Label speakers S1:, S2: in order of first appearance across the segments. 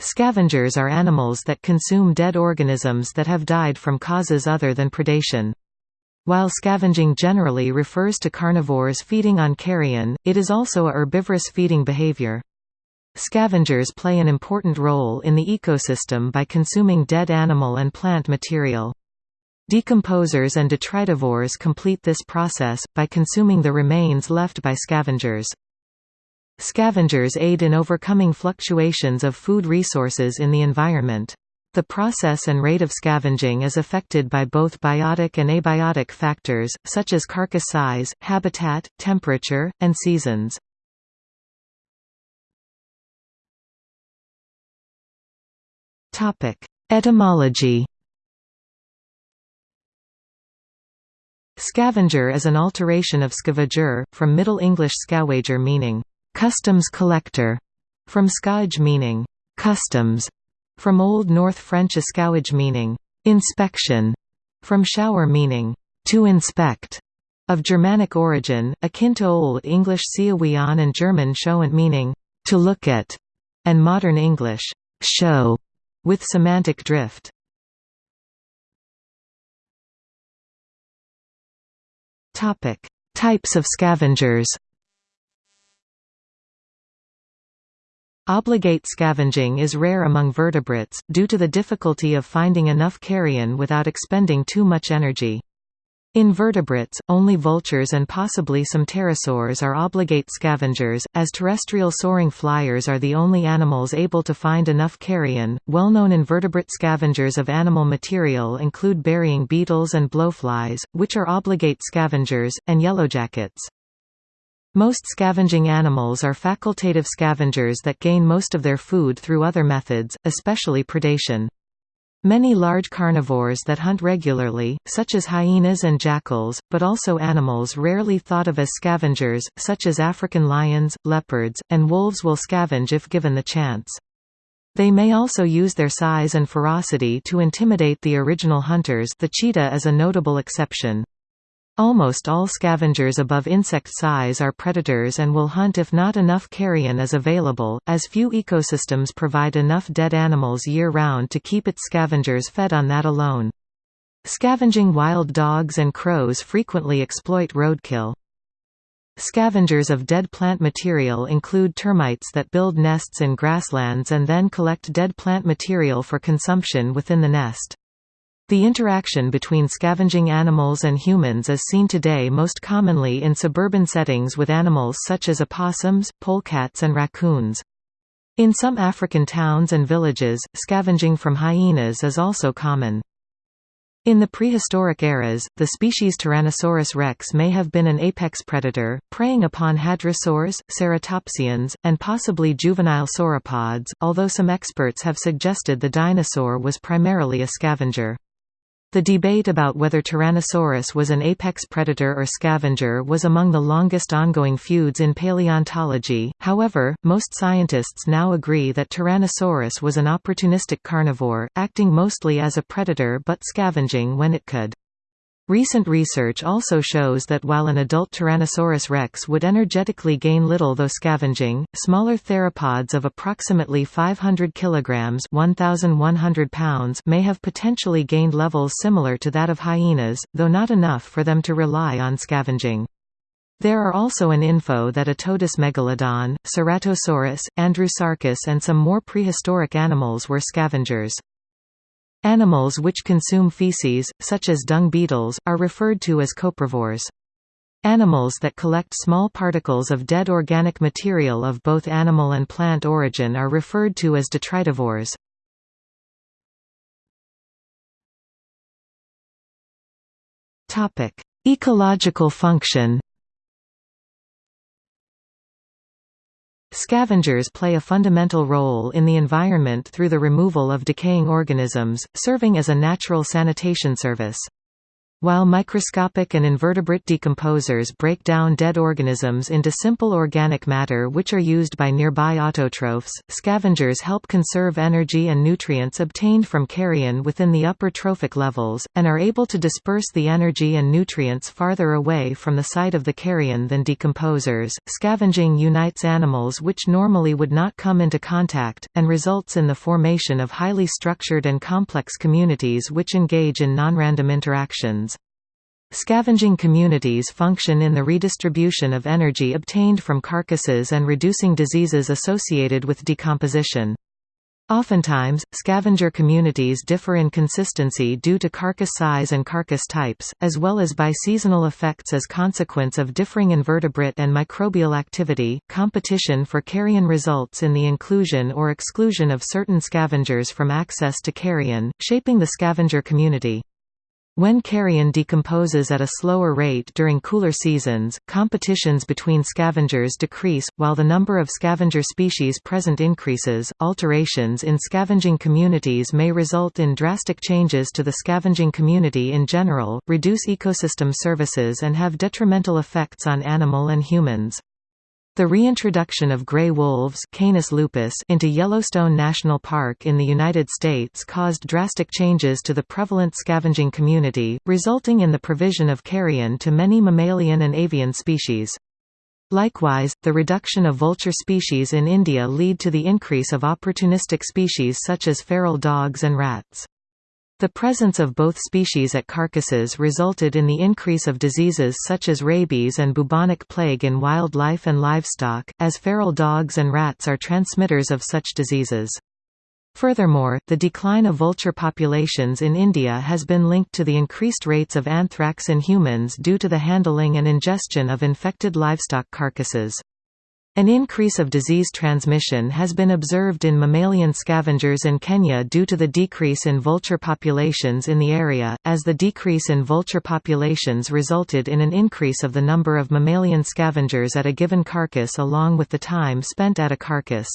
S1: Scavengers are animals that consume dead organisms that have died from causes other than predation. While scavenging generally refers to carnivores feeding on carrion, it is also a herbivorous feeding behavior. Scavengers play an important role in the ecosystem by consuming dead animal and plant material. Decomposers and detritivores complete this process, by consuming the remains left by scavengers. Scavengers aid in overcoming fluctuations of food resources in the environment. The process and rate of scavenging is affected by both biotic and abiotic factors, such as carcass size, habitat, temperature, and seasons. Etymology Scavenger is an alteration of scavager, from Middle English scawager meaning customs collector, from scawage meaning customs, from Old North French escauwage meaning inspection, from shower meaning to inspect, of Germanic origin, akin to Old English scēawian and German schauen meaning to look at, and modern English show, with semantic drift. Topic: Types of scavengers Obligate scavenging is rare among vertebrates, due to the difficulty of finding enough carrion without expending too much energy. In vertebrates, only vultures and possibly some pterosaurs are obligate scavengers, as terrestrial soaring flyers are the only animals able to find enough carrion. Well known invertebrate scavengers of animal material include burying beetles and blowflies, which are obligate scavengers, and yellowjackets. Most scavenging animals are facultative scavengers that gain most of their food through other methods, especially predation. Many large carnivores that hunt regularly, such as hyenas and jackals, but also animals rarely thought of as scavengers, such as African lions, leopards, and wolves will scavenge if given the chance. They may also use their size and ferocity to intimidate the original hunters the cheetah is a notable exception. Almost all scavengers above insect size are predators and will hunt if not enough carrion is available, as few ecosystems provide enough dead animals year-round to keep its scavengers fed on that alone. Scavenging wild dogs and crows frequently exploit roadkill. Scavengers of dead plant material include termites that build nests in grasslands and then collect dead plant material for consumption within the nest. The interaction between scavenging animals and humans is seen today most commonly in suburban settings with animals such as opossums, polecats and raccoons. In some African towns and villages, scavenging from hyenas is also common. In the prehistoric eras, the species Tyrannosaurus rex may have been an apex predator, preying upon hadrosaurs, ceratopsians, and possibly juvenile sauropods, although some experts have suggested the dinosaur was primarily a scavenger. The debate about whether Tyrannosaurus was an apex predator or scavenger was among the longest ongoing feuds in paleontology, however, most scientists now agree that Tyrannosaurus was an opportunistic carnivore, acting mostly as a predator but scavenging when it could. Recent research also shows that while an adult Tyrannosaurus rex would energetically gain little though scavenging, smaller theropods of approximately 500 kg 1,100 pounds may have potentially gained levels similar to that of hyenas, though not enough for them to rely on scavenging. There are also an info that Otodus megalodon, Ceratosaurus, Andrewsarchus and some more prehistoric animals were scavengers. Animals which consume feces, such as dung beetles, are referred to as coprovores. Animals that collect small particles of dead organic material of both animal and plant origin are referred to as detritivores. Ecological function Scavengers play a fundamental role in the environment through the removal of decaying organisms, serving as a natural sanitation service. While microscopic and invertebrate decomposers break down dead organisms into simple organic matter which are used by nearby autotrophs, scavengers help conserve energy and nutrients obtained from carrion within the upper trophic levels, and are able to disperse the energy and nutrients farther away from the site of the carrion than decomposers. Scavenging unites animals which normally would not come into contact, and results in the formation of highly structured and complex communities which engage in non-random interactions. Scavenging communities function in the redistribution of energy obtained from carcasses and reducing diseases associated with decomposition. Oftentimes, scavenger communities differ in consistency due to carcass size and carcass types, as well as by seasonal effects as consequence of differing invertebrate and microbial activity. Competition for carrion results in the inclusion or exclusion of certain scavengers from access to carrion, shaping the scavenger community. When carrion decomposes at a slower rate during cooler seasons, competitions between scavengers decrease, while the number of scavenger species present increases. Alterations in scavenging communities may result in drastic changes to the scavenging community in general, reduce ecosystem services, and have detrimental effects on animal and humans. The reintroduction of gray wolves Canis lupus into Yellowstone National Park in the United States caused drastic changes to the prevalent scavenging community, resulting in the provision of carrion to many mammalian and avian species. Likewise, the reduction of vulture species in India lead to the increase of opportunistic species such as feral dogs and rats. The presence of both species at carcasses resulted in the increase of diseases such as rabies and bubonic plague in wildlife and livestock, as feral dogs and rats are transmitters of such diseases. Furthermore, the decline of vulture populations in India has been linked to the increased rates of anthrax in humans due to the handling and ingestion of infected livestock carcasses. An increase of disease transmission has been observed in mammalian scavengers in Kenya due to the decrease in vulture populations in the area, as the decrease in vulture populations resulted in an increase of the number of mammalian scavengers at a given carcass along with the time spent at a carcass.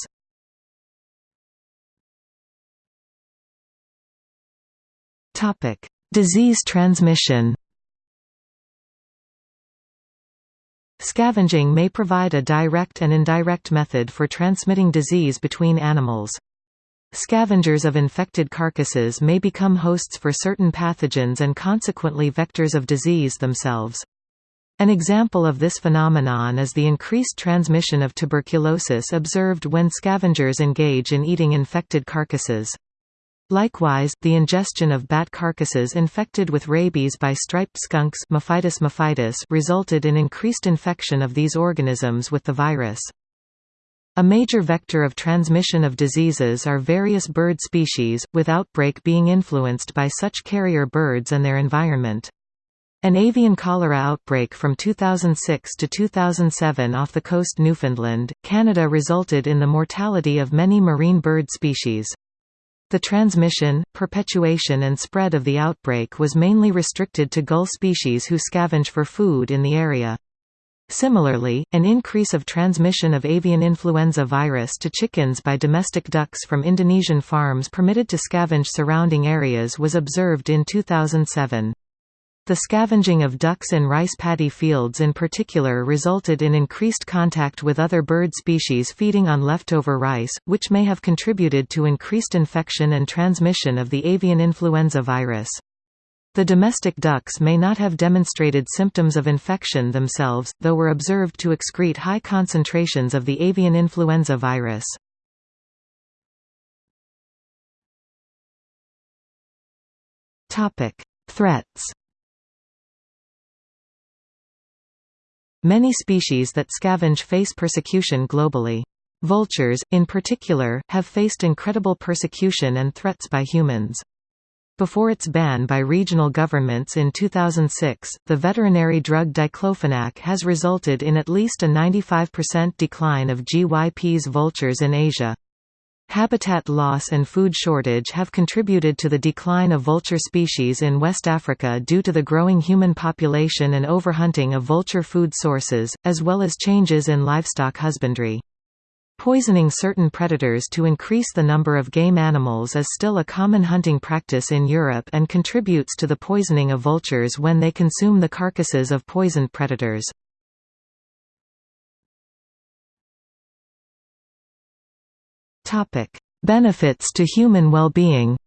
S1: Disease transmission Scavenging may provide a direct and indirect method for transmitting disease between animals. Scavengers of infected carcasses may become hosts for certain pathogens and consequently vectors of disease themselves. An example of this phenomenon is the increased transmission of tuberculosis observed when scavengers engage in eating infected carcasses. Likewise, the ingestion of bat carcasses infected with rabies by striped skunks Mephitis mephitis resulted in increased infection of these organisms with the virus. A major vector of transmission of diseases are various bird species, with outbreak being influenced by such carrier birds and their environment. An avian cholera outbreak from 2006 to 2007 off the coast Newfoundland, Canada resulted in the mortality of many marine bird species. The transmission, perpetuation and spread of the outbreak was mainly restricted to gull species who scavenge for food in the area. Similarly, an increase of transmission of avian influenza virus to chickens by domestic ducks from Indonesian farms permitted to scavenge surrounding areas was observed in 2007. The scavenging of ducks in rice paddy fields in particular resulted in increased contact with other bird species feeding on leftover rice, which may have contributed to increased infection and transmission of the avian influenza virus. The domestic ducks may not have demonstrated symptoms of infection themselves, though were observed to excrete high concentrations of the avian influenza virus. Threats Many species that scavenge face persecution globally. Vultures, in particular, have faced incredible persecution and threats by humans. Before its ban by regional governments in 2006, the veterinary drug diclofenac has resulted in at least a 95% decline of Gyps vultures in Asia. Habitat loss and food shortage have contributed to the decline of vulture species in West Africa due to the growing human population and overhunting of vulture food sources, as well as changes in livestock husbandry. Poisoning certain predators to increase the number of game animals is still a common hunting practice in Europe and contributes to the poisoning of vultures when they consume the carcasses of poisoned predators. Benefits to human well-being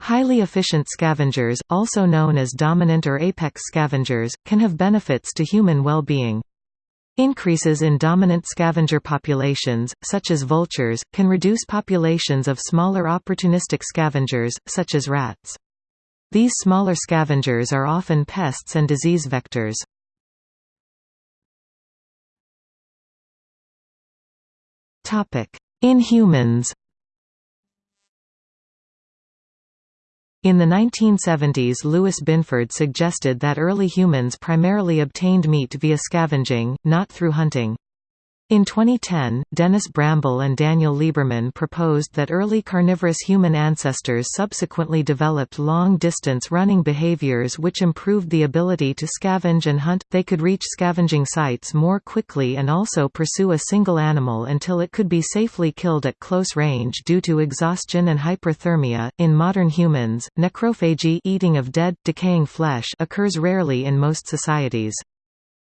S1: Highly efficient scavengers, also known as dominant or apex scavengers, can have benefits to human well-being. Increases in dominant scavenger populations, such as vultures, can reduce populations of smaller opportunistic scavengers, such as rats. These smaller scavengers are often pests and disease vectors. In humans In the 1970s Lewis Binford suggested that early humans primarily obtained meat via scavenging, not through hunting. In 2010, Dennis Bramble and Daniel Lieberman proposed that early carnivorous human ancestors subsequently developed long-distance running behaviors which improved the ability to scavenge and hunt. They could reach scavenging sites more quickly and also pursue a single animal until it could be safely killed at close range due to exhaustion and hyperthermia. In modern humans, necrophagy, eating of dead, decaying flesh, occurs rarely in most societies.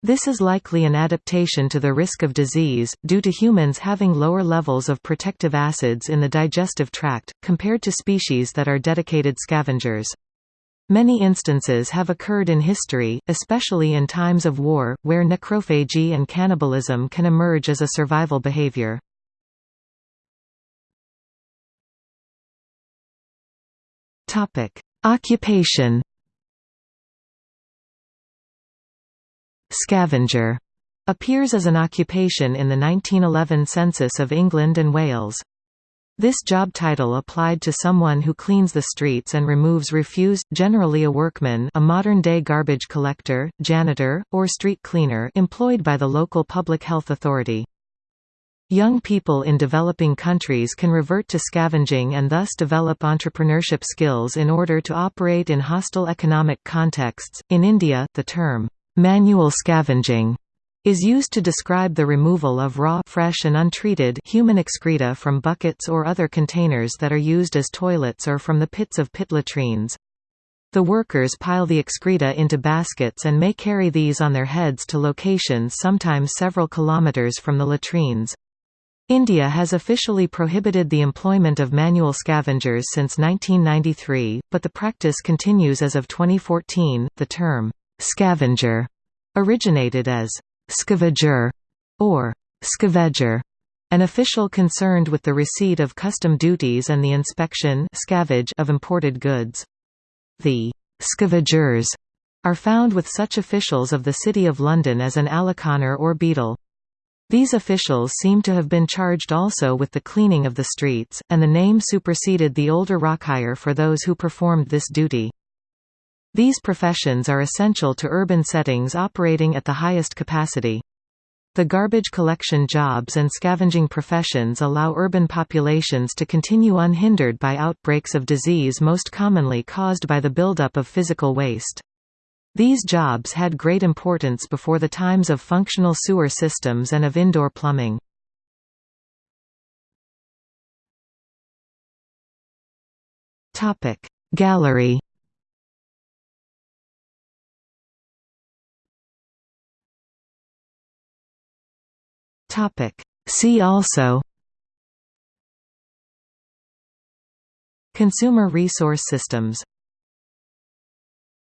S1: This is likely an adaptation to the risk of disease, due to humans having lower levels of protective acids in the digestive tract, compared to species that are dedicated scavengers. Many instances have occurred in history, especially in times of war, where necrophagy and cannibalism can emerge as a survival behavior. Occupation Scavenger appears as an occupation in the 1911 census of England and Wales. This job title applied to someone who cleans the streets and removes refuse, generally a workman a modern-day garbage collector, janitor, or street cleaner employed by the local public health authority. Young people in developing countries can revert to scavenging and thus develop entrepreneurship skills in order to operate in hostile economic contexts. In India, the term Manual scavenging is used to describe the removal of raw fresh and untreated human excreta from buckets or other containers that are used as toilets or from the pits of pit latrines. The workers pile the excreta into baskets and may carry these on their heads to locations sometimes several kilometers from the latrines. India has officially prohibited the employment of manual scavengers since 1993, but the practice continues as of 2014. The term Scavenger originated as scavager or scaveger, an official concerned with the receipt of custom duties and the inspection scavenge of imported goods. The scavengers are found with such officials of the City of London as an aleconner or beadle. These officials seem to have been charged also with the cleaning of the streets, and the name superseded the older rakyer for those who performed this duty. These professions are essential to urban settings operating at the highest capacity. The garbage collection jobs and scavenging professions allow urban populations to continue unhindered by outbreaks of disease most commonly caused by the buildup of physical waste. These jobs had great importance before the times of functional sewer systems and of indoor plumbing. Gallery Topic. See also Consumer resource systems